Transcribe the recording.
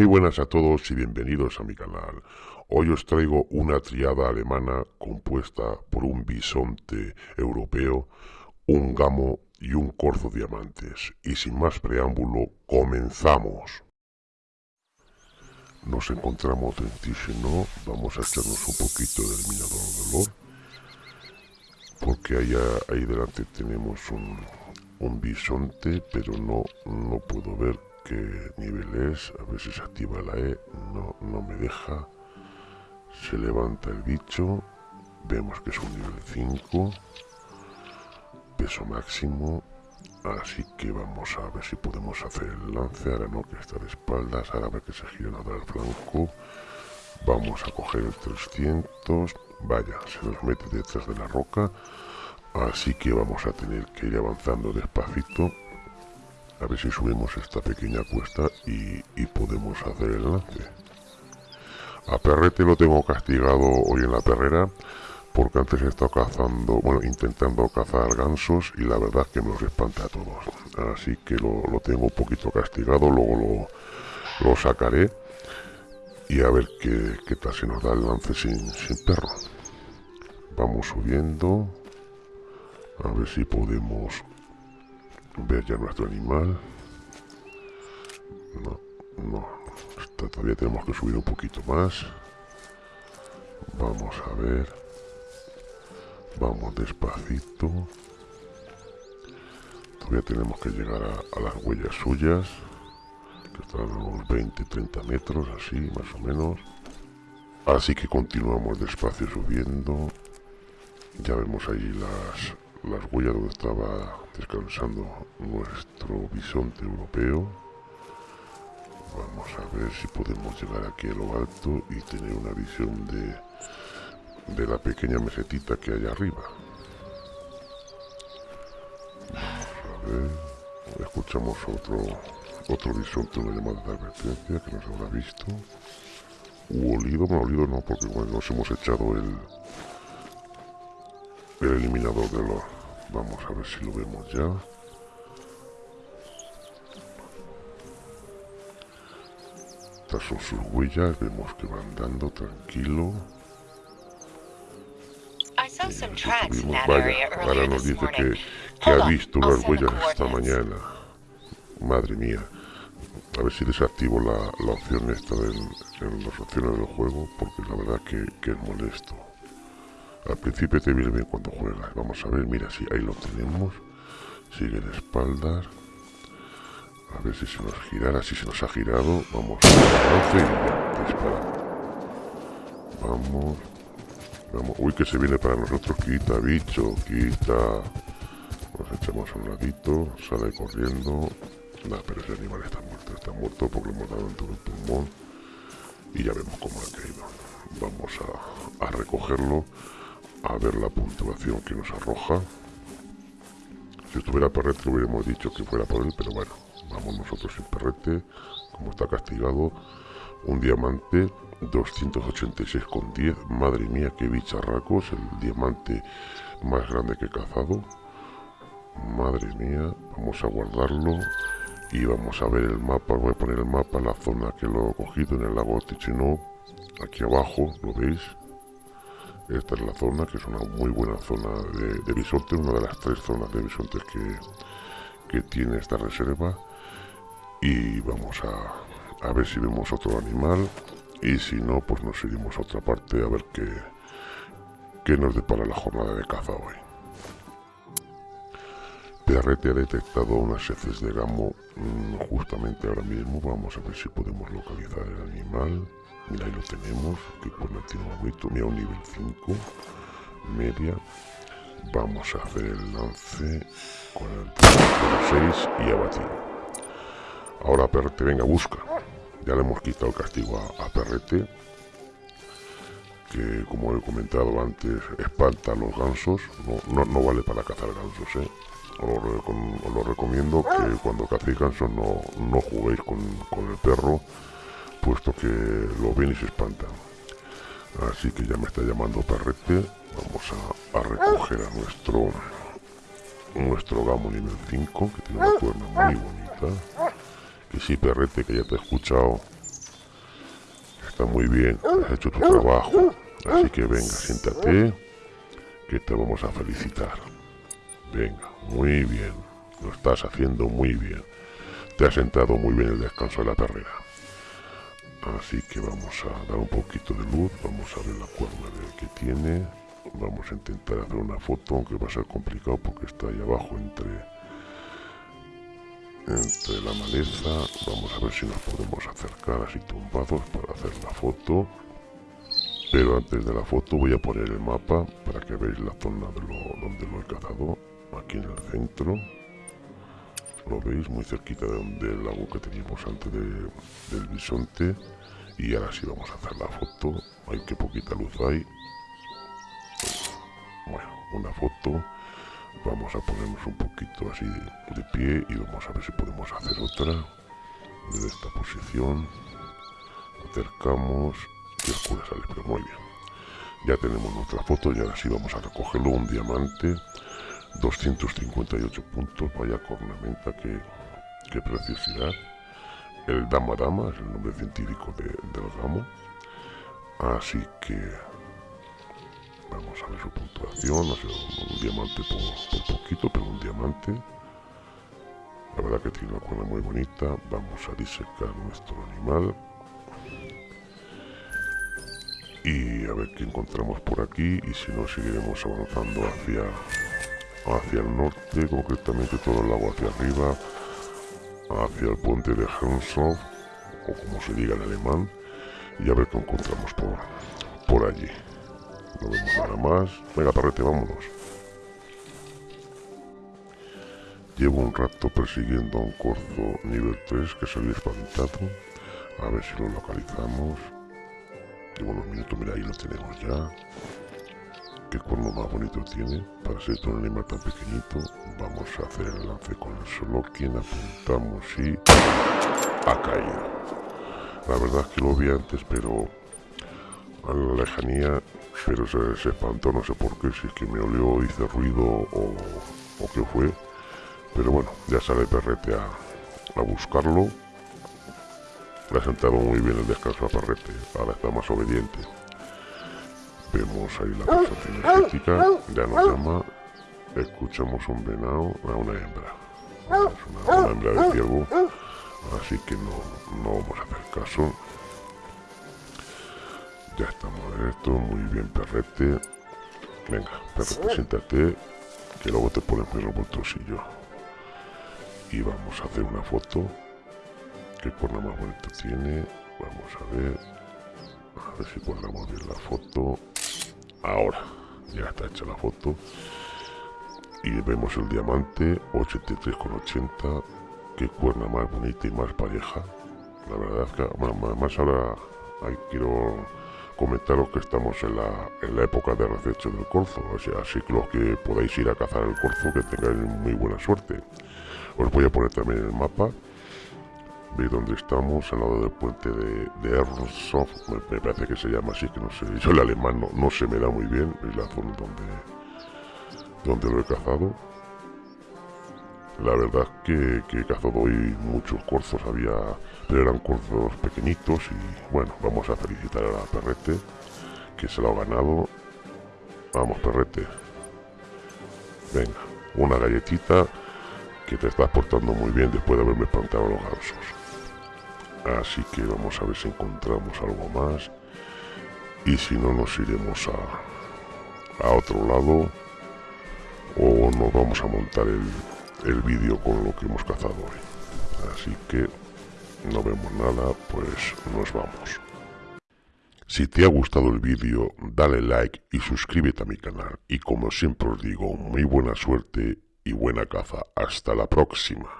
Muy buenas a todos y bienvenidos a mi canal. Hoy os traigo una triada alemana compuesta por un bisonte europeo, un gamo y un corzo diamantes. Y sin más preámbulo, comenzamos. Nos encontramos en vamos a echarnos un poquito de eliminador de olor, porque ahí delante tenemos un, un bisonte, pero no, no puedo ver qué nivel es, a se activa la E, no, no me deja, se levanta el bicho, vemos que es un nivel 5, peso máximo, así que vamos a ver si podemos hacer el lance, ahora no que está de espaldas, ahora a ver que se gira nada al flanco, vamos a coger el 300, vaya, se nos mete detrás de la roca, así que vamos a tener que ir avanzando despacito a ver si subimos esta pequeña cuesta y, podemos hacer el lance. A Perrete lo tengo castigado hoy en la perrera porque antes he estado cazando, bueno, intentando cazar gansos y la verdad que me los espanta a todos. Así que lo, tengo un poquito castigado, luego lo, sacaré y a ver qué, qué, tal se nos da el lance sin, sin perro. Vamos subiendo, a ver si podemos ver ya nuestro animal no, no. Todavía tenemos que subir un poquito más. Vamos a ver. Vamos despacito. Todavía tenemos que llegar a, las huellas suyas que están a unos 20-30 metros así más o menos. Así que continuamos despacio subiendo. Ya vemos ahí las las huellas donde estaba descansando nuestro bisonte europeo. Vamos a ver si podemos llegar aquí a lo alto y tener una visión de, de la pequeña mesetita que hay arriba. Vamos a ver. Escuchamos otro, otro bisonte, una llamada de advertencia que nos habrá visto. U olido, no olido no, porque bueno, nos hemos echado el, el eliminador de los... Vamos a ver si lo vemos ya. Estas son sus huellas, vemos que van andando tranquilo. Vaya, ahora nos dice que, que ha visto unas huellas esta mañana. Madre mía. A ver si desactivo la, la opción esta en las opciones del juego, porque la verdad que, que es molesto. Al principio te viene bien cuando juegas. Vamos a ver, mira, si ahí lo tenemos. Sigue de espaldas. A ver si se nos girara. Si se nos ha girado, vamos a y ya, dispara. Vamos. Vamos. Uy, que se viene para nosotros. Quita, bicho, quita. Nos echamos a un ladito. Sale corriendo. No, pero ese animal está muerto. Está muerto porque lo hemos dado en todo el pulmón. Y ya vemos cómo ha caído. Vamos a, a recogerlo a ver la puntuación que nos arroja. Si estuviera Perrete hubiéramos dicho que fuera por él, pero bueno, vamos nosotros sin Perrete, como está castigado. Un diamante 286,10. Madre mía, qué bicharracos, el diamante más grande que he cazado. Madre mía, vamos a guardarlo y vamos a ver el mapa. Voy a poner el mapa, la zona que lo he cogido en el lago Tichenot. Aquí abajo, ¿lo veis? Esta es la zona, que es una muy buena zona de, bisonte, una de las tres zonas de bisontes que, que tiene esta reserva. Y vamos a, a ver si vemos otro animal. Y si no, pues nos iremos a otra parte a ver qué, qué nos depara la jornada de caza hoy. PRT ha detectado unas heces de gamo mm, justamente ahora mismo. Vamos a ver si podemos localizar el animal. Mira, ahí lo tenemos, que por tiene bonito, mira un nivel 5, media. Vamos a hacer el lance con el 6 y abatir. Ahora Perrete, venga, busca. Ya le hemos quitado el castigo a, Perrete, que como he comentado antes, espanta a los gansos. No, no, vale para cazar gansos, ¿eh? Os lo, recomiendo que cuando cacéis gansos no, no juguéis con, con el perro puesto que lo ven y se espantan. Así que ya me está llamando Perrete. Vamos a, recoger a nuestro nuestro gamo nivel 5, que tiene una cuerna muy bonita. Que sí, Perrete, que ya te he escuchado. está muy bien, has hecho tu trabajo. Así que venga, siéntate, que te vamos a felicitar. Venga, muy bien, lo estás haciendo muy bien. Te has sentado muy bien el descanso de la perrera. Así que vamos a dar un poquito de luz, vamos a ver la cuerda que tiene. Vamos a intentar hacer una foto, aunque va a ser complicado porque está ahí abajo entre, entre la maleza. Vamos a ver si nos podemos acercar así tumbados para hacer la foto. Pero antes de la foto voy a poner el mapa para que veáis la zona de lo, donde lo he cazado, aquí en el centro lo veis muy cerquita de donde el lago que teníamos antes del bisonte. Y ahora sí vamos a hacer la foto. Hay que poquita luz hay. Bueno una foto. Vamos a ponernos un poquito así de, pie y vamos a ver si podemos hacer otra. Desde esta posición. Acercamos. Y oscura sale pero muy bien. Ya tenemos nuestra foto y ahora sí vamos a recogerlo un diamante 258 puntos, vaya cornamenta, que, qué preciosidad. El Dama Dama es el nombre científico del ramo. Así que vamos a ver su puntuación, no sé, un, diamante por, poquito, pero un diamante. La verdad que tiene una cuerda muy bonita. Vamos a disecar nuestro animal. Y a ver qué encontramos por aquí y si no seguiremos avanzando hacia hacia el norte, concretamente todo el lago hacia arriba, hacia el puente de Henshof, o como se diga en alemán, y a ver qué encontramos por, por allí. No vemos nada más. Venga, parrete, vámonos. Llevo un rato persiguiendo a un corzo nivel 3 que había espantado. A ver si lo localizamos. Llevo unos minutos, mira, ahí lo tenemos ya qué cuerno más bonito tiene para ser un animal tan pequeñito. Vamos a hacer el lance con el solo quien apuntamos y ha caído. La verdad es que lo vi antes, pero a la lejanía, pero se, espantó, no sé por qué, si es que me olió, hice ruido o, o qué fue. Pero bueno, ya sale Perrete a, a buscarlo. Le ha sentado muy bien el descanso a Perrete, ahora está más obediente. Vemos ahí la percepción energética, ya nos llama, escuchamos un venado a una hembra. Es una, hembra de ciervo, así que no, no vamos a hacer caso. Ya estamos en esto, muy bien perrete. Venga, perrete, siéntate, que luego te pones muy bolsillo. Y vamos a hacer una foto. ¿Qué cuerno más bonito tiene? Vamos a ver. A ver si guardamos bien la foto. Ahora, ya está hecha la foto. Y vemos el diamante 83,80. Qué cuerna más bonita y más pareja. La verdad es que, además ahora hay, quiero comentaros que estamos en la, en la época de rececho del corzo. O sea, así que los que podáis ir a cazar el corzo, que tengáis muy buena suerte. Os voy a poner también el mapa veis dónde estamos, al lado del puente de, de me, parece que se llama así, que no sé, yo el alemán no, se me da muy bien, es la zona donde, donde lo he cazado. La verdad que, que he cazado hoy muchos corzos, había, pero eran corzos pequeñitos y bueno, vamos a felicitar a la Perrete, que se lo ha ganado. Vamos, Perrete. Venga, una galletita que te estás portando muy bien después de haberme espantado los gansos. Así que vamos a ver si encontramos algo más. Y si no, nos iremos a, a otro lado. O nos vamos a montar el, el vídeo con lo que hemos cazado hoy. Así que no vemos nada, pues nos vamos. Si te ha gustado el vídeo, dale like y suscríbete a mi canal. Y como siempre os digo, muy buena suerte y buena caza. Hasta la próxima.